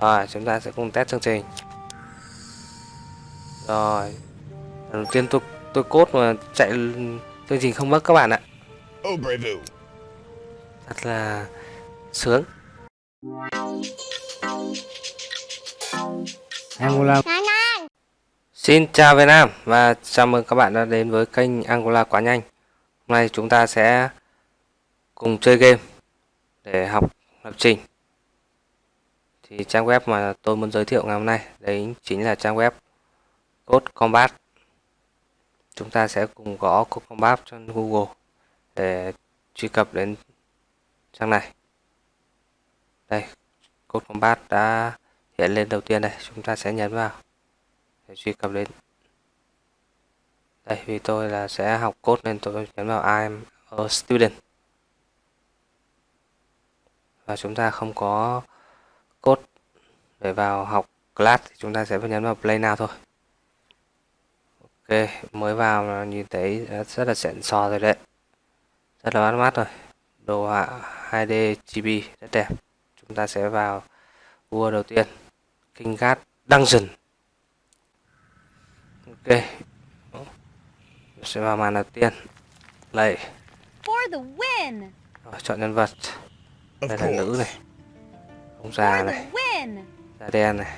Rồi, chúng ta sẽ cùng test chương trình. Rồi. Đầu tiên tôi tôi cốt mà chạy chương trình không mất các bạn ạ. Obrevou. Thật là sướng. Angola Xin chào Việt Nam và chào mừng các bạn đã đến với kênh Angola quá nhanh. Hôm nay chúng ta sẽ cùng chơi game để học lập trình. Thì trang web mà tôi muốn giới thiệu ngày hôm nay đấy chính là trang web Code Combat. Chúng ta sẽ cùng gõ Code Combat trên Google để truy cập đến trang này. Đây, Code Combat đã hiện lên đầu tiên đây, chúng ta sẽ nhấn vào để truy cập đến đây vì tôi là sẽ học code nên tôi nhấn vào I am a student và chúng ta không có code để vào học class thì chúng ta sẽ phải nhấn vào play now thôi. Ok mới vào là nhìn thấy rất là xịn sò rồi đấy. Rất là bắt mắt rồi. Đồ họa 2D chibi rất đẹp. Chúng ta sẽ vào vua đầu tiên King Guard Dungeon. Ok. Sẽ vào màn đầu tiên. Đây For the win! Rồi, chọn nhân vật. Đây là nữ này ông già này. da đen này.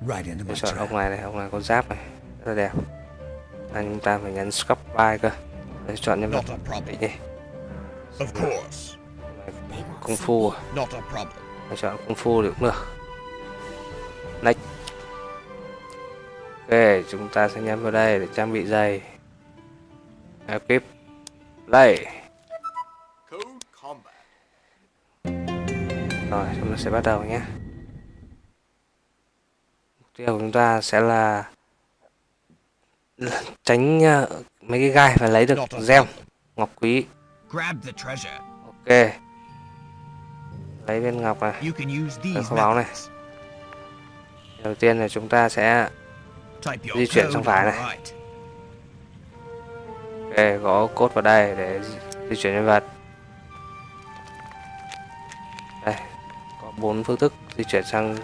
Right into Tôi my chọn ông này này ông này có giáp này. Rất là đẹp. Anh chúng ta phải nhấn scrub by cơ. Để chọn nhân vật problem. đi. Of course. kung fu à? Not a problem. Tôi chọn kung fu thì cũng được. Next. Ok chúng ta sẽ nhấn vào đây để trang bị giày. Equip. Đây rồi chúng ta sẽ bắt đầu nhé. Mục tiêu của chúng ta sẽ là tránh ờ, mấy cái gai và lấy được gem ngọc quý. Ok. Lấy viên ngọc này. Kho báu này. đầu tiên là chúng ta sẽ Di chuyển sang phải này. ok, gõ code vào đây để di chuyển nhân vật bốn phương thức di chuyển sang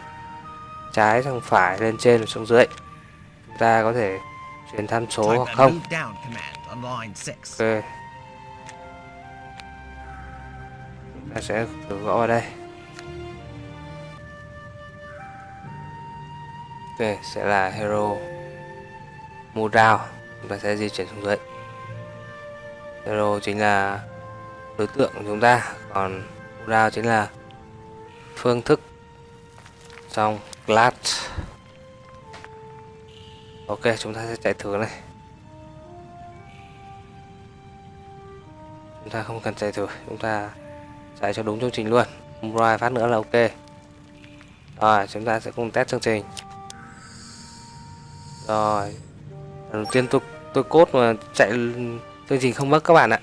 trái sang phải lên trên và xuống dưới. Chúng ta có thể chuyển tham số hoặc không. move down command on line 6. ok. Chúng ta sẽ thử gõ vào đây. Ok sẽ là hero. Move down. Chúng ta sẽ di chuyển xuống dưới. Hero chính là đối tượng của chúng ta. Còn move down chính là phương thức. Trong class. Ok chúng ta sẽ chạy thử này. Chúng ta không cần chạy thử chúng ta chạy cho đúng chương trình luôn. Rồi phát nữa là ok. Rồi chúng ta sẽ cùng test chương trình. Rồi. Đầu tiên tôi tôi cốt mà chạy chương trình không mất các bạn ạ.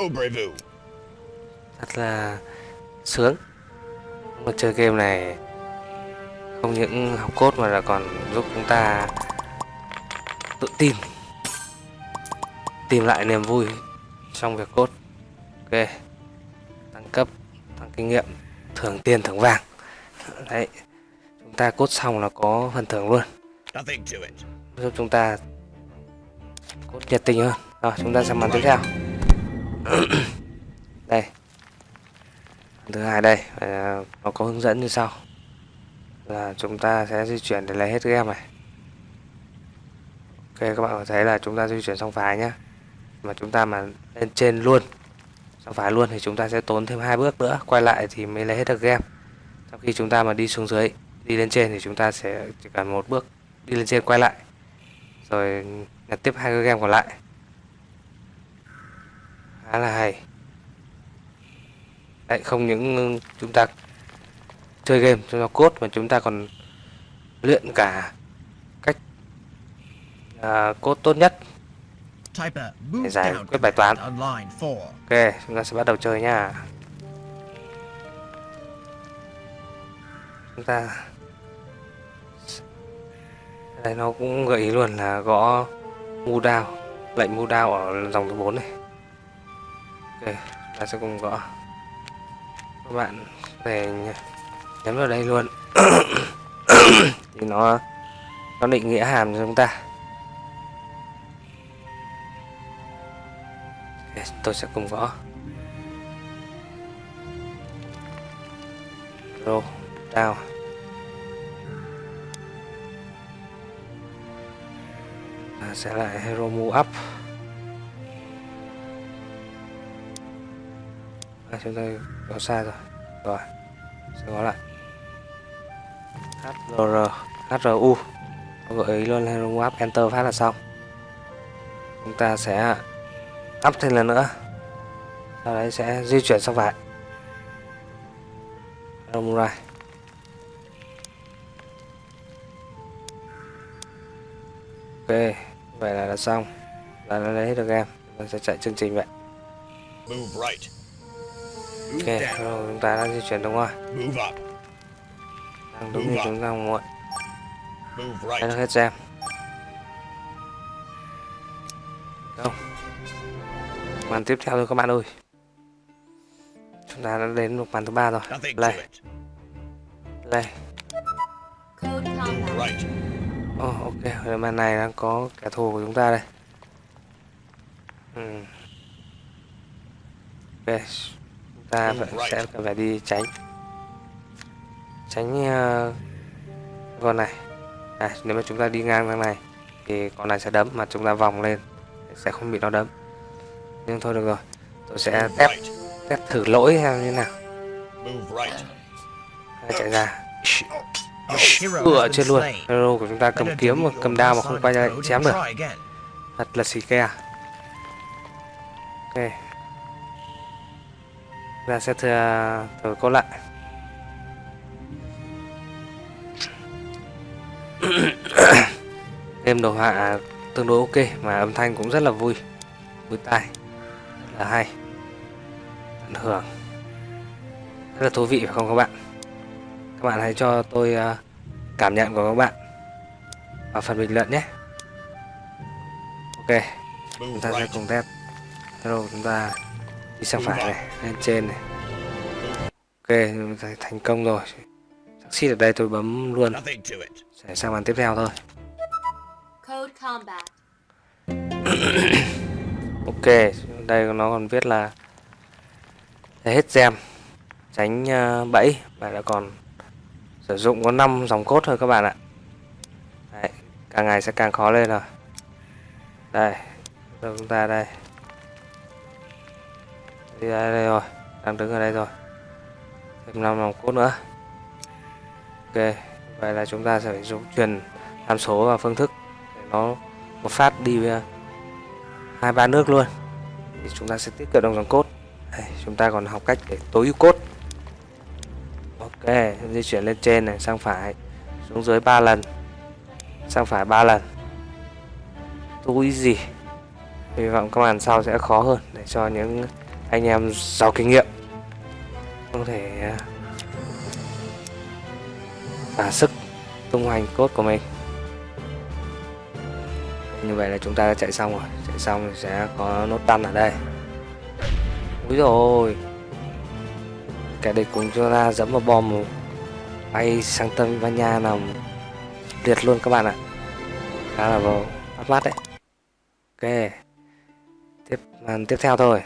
Obrevou. thật là sướng chơi game này không những học cốt mà là còn giúp chúng ta tự tin tìm lại niềm vui trong việc cốt ok tăng cấp tăng kinh nghiệm thưởng tiền thưởng vàng. Đấy chúng ta cốt xong là có phần thưởng luôn. Giúp chúng ta cốt nhiệt tình hơn. Rồi chúng ta sang màn tiếp theo. Đây thứ hai đây à, nó có hướng dẫn như sau. Là chúng ta sẽ di chuyển để lấy hết game này. Ok, các bạn có thấy là chúng ta di chuyển sang phải nhá. Mà chúng ta mà lên trên luôn sang phải luôn thì chúng ta sẽ tốn thêm hai bước nữa, quay lại thì mới lấy hết được game trong khi chúng ta mà đi xuống dưới, đi lên trên thì chúng ta sẽ chỉ cần một bước đi lên trên quay lại. Rồi nhặt tiếp hai cái game còn lại. Khá là hay. Đấy, không những chúng ta chơi game cho nó cốt mà chúng ta còn luyện cả cách à, cốt tốt nhất move giải quyết bài toán. command on line 4. ok chúng ta sẽ bắt đầu chơi nha chúng ta đây nó cũng gợi ý luôn là gõ mu down lệnh mu down ở dòng thứ 4 này ok ta sẽ cùng gõ các bạn về nhấn vào đây luôn. Thì nó nó định nghĩa hàm cho chúng ta. Tôi sẽ cùng gõ roll down. Sẽ lại hero move up. À, chúng ta có xa rồi. Rồi sẽ có lại. HRR HRU gợi ý luôn hero move up enter phát là xong. Chúng ta sẽ up thêm lần nữa. Sau đấy sẽ di chuyển sang phải. Hero right. Ok vậy là đã xong. Là đã lấy hết được em mình sẽ chạy chương trình vậy. Move right. Ok rồi chúng ta đã di chuyển đúng rồi Move up. đang đúng như chúng ta mong muốn Move lấy được right. hết gem đâu? Màn tiếp theo thôi các bạn ơi. Chúng ta đã đến được màn thứ ba rồi. Play play combat. Right. oh, ok ở màn này đang có kẻ thù của chúng ta đây. Ừ. ok ta phải, sẽ cần phải đi tránh. Tránh uh, con này. À, nếu mà chúng ta đi ngang sang này thì con này sẽ đấm mà chúng ta vòng lên sẽ không bị nó đấm. Nhưng thôi được rồi tôi sẽ test test thử lỗi xem như thế nào chạy ra. Ựa has been trên luôn. hero của chúng ta cầm kiếm mà cầm đao mà không quay ra chém được. thật là xì ke ok ta sẽ thử, thử cô lại. Game đồ họa tương đối ok mà âm thanh cũng rất là vui. Vui tai rất là hay. Tận hưởng. Rất là thú vị phải không các bạn? Các bạn hãy cho tôi ờ, cảm nhận của các bạn vào phần bình luận nhé. Ok chúng ta sẽ cùng test. Hello, chúng ta đi sang phải này lên trên này. Ok thành công rồi. Succeed ở đây tôi bấm luôn. Sẽ sang màn tiếp theo thôi. Ok đây nó còn viết là hết gem. Tránh ờ, bẫy. Và đã còn sử dụng có 5 dòng cốt thôi các bạn ạ. Đấy, càng ngày sẽ càng khó lên rồi. Đây chúng ta đây đi đây, đây rồi đang đứng ở đây rồi. Thêm 5 vòng cốt nữa. Ok vậy là chúng ta sẽ phải dùng truyền tham số và phương thức để nó một phát đi hai ba nước luôn. Thì chúng ta sẽ tiết kiệm được dòng cốt đây, chúng ta còn học cách để tối ưu cốt ok di chuyển lên trên này sang phải xuống dưới 3 lần. Sang phải 3 lần. Tối gì? Hy vọng các màn sau sẽ khó hơn để cho những anh em giàu kinh nghiệm. Có thể à, thả sức tung hoành cốt của mình. Như vậy là chúng ta đã chạy xong rồi. Chạy xong thì sẽ có nốt đăn ở đây. Úi rồi kẻ địch cùng cho ta dẫm vào bom bay sang Tây Ban Nha nằm liệt luôn các bạn ạ. Khá là vào bắt mắt đấy. Ok, tiếp màn tiếp theo thôi.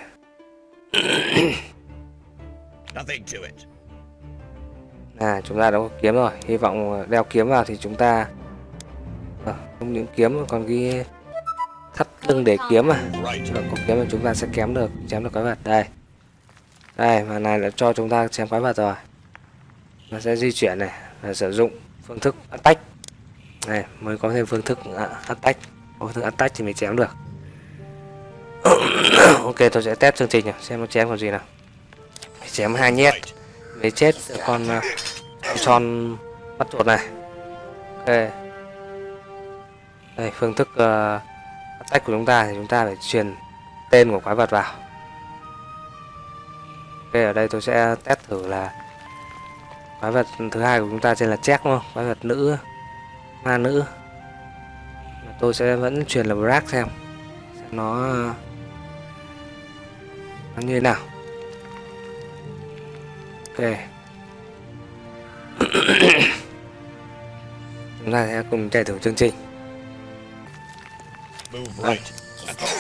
à chúng ta đã có kiếm rồi. Hy vọng đeo kiếm vào thì chúng ta à, không những kiếm mà còn cái thắt lưng để kiếm à right. Nếu có kiếm thì chúng ta sẽ kém được chém được quái vật. Đây. Đây mà này đã cho chúng ta chém quái vật rồi. Nó sẽ di chuyển này và sử dụng phương thức attack. Này mới có thêm phương thức attack. Phương thức attack thì mới chém được ok tôi sẽ test chương trình nhỉ, xem nó chém còn gì nào. Chém hai nhét. Mới chết con uh, con tròn bắt chuột này. Ok. Đây phương thức uh, attack của chúng ta thì chúng ta phải truyền tên của quái vật vào. Ok ở đây tôi sẽ test thử là quái vật thứ hai của chúng ta trên là check đúng không? Quái vật nữ ma nữ. Tôi sẽ vẫn truyền là Brack xem. Xem nó nó như thế nào. Ok chúng ta sẽ cùng chạy thử chương trình. Move Right.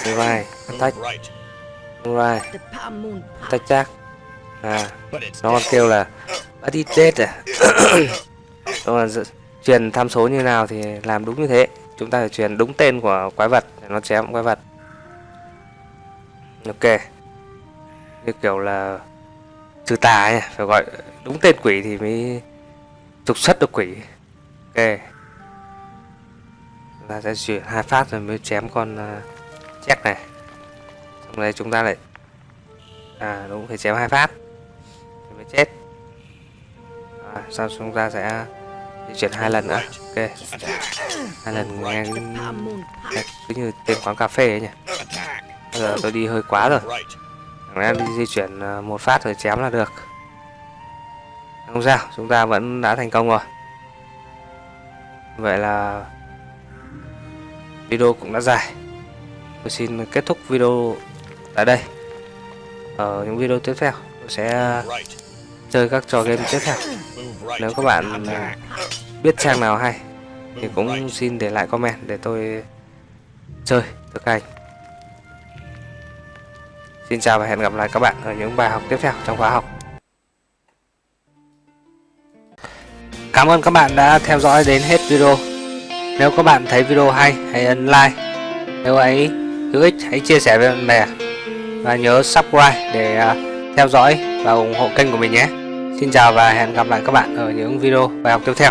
right. right. Move attack right. attack chắc. À nó còn kêu là body dead à. Đúng là truyền tham số như nào thì làm đúng như thế. Chúng ta phải truyền đúng tên của quái vật để nó chém quái vật. Ok như kiểu là trừ tà ấy, phải gọi đúng tên quỷ thì mới trục xuất được quỷ. Ok. Chúng ta sẽ chuyển hai phát rồi mới chém con uh, check này. Xong đây chúng ta lại à đúng phải chém hai phát thì mới chết. À, sau chúng ta sẽ di chuyển hai lần nữa. Ok. Hai lần nghe cứ như tên quán cà phê ấy nhỉ? Bây giờ tôi đi hơi quá rồi Right. Di chuyển ờ, một phát rồi chém là được. Không sao, chúng ta vẫn đã thành công rồi. Vậy là Video cũng đã dài. Tôi xin kết thúc video tại đây. Ở những video tiếp theo Tôi sẽ chơi các trò game tiếp theo. Nếu các bạn biết trang nào hay Thì cũng xin để lại comment để tôi chơi thực hành. Xin chào và hẹn gặp lại các bạn ở những bài học tiếp theo trong khóa học. Cảm ơn các bạn đã theo dõi đến hết video. Nếu các bạn thấy video hay, hãy ấn like. Nếu ấy hữu ích, hãy chia sẻ với bạn bè. Và nhớ subscribe để à, theo dõi và ủng hộ kênh của mình nhé. Xin chào và hẹn gặp lại các bạn ở những video bài học tiếp theo.